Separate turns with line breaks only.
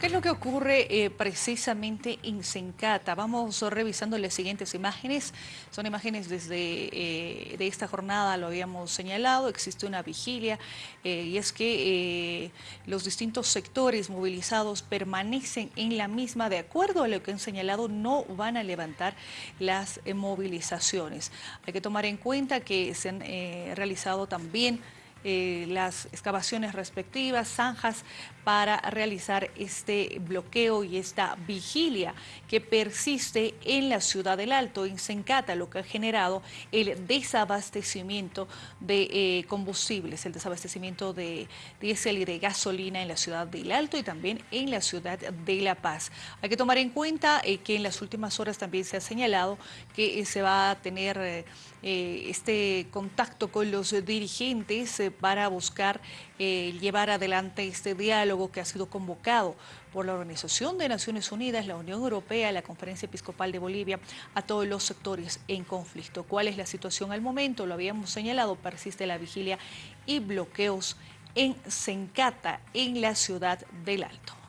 ¿Qué es lo que ocurre eh, precisamente en Sencata? Vamos revisando las siguientes imágenes. Son imágenes desde eh, de esta jornada, lo habíamos señalado, existe una vigilia eh, y es que los distintos sectores movilizados permanecen en la misma, de acuerdo a lo que han señalado, no van a levantar las movilizaciones. Hay que tomar en cuenta que se han realizado también eh, las excavaciones respectivas, zanjas para realizar este bloqueo y esta vigilia que persiste en la ciudad del Alto, en Sencata, lo que ha generado el desabastecimiento de eh, combustibles, el desabastecimiento de diésel y de gasolina en la ciudad del Alto y también en la ciudad de La Paz. Hay que tomar en cuenta eh, que en las últimas horas también se ha señalado que se va a tener este contacto con los dirigentes para buscar eh, llevar adelante este diálogo que ha sido convocado por la Organización de Naciones Unidas, la Unión Europea, la Conferencia Episcopal de Bolivia, a todos los sectores en conflicto. ¿Cuál es la situación al momento? Lo habíamos señalado, persiste la vigilia y bloqueos en Sencata, en la ciudad del Alto.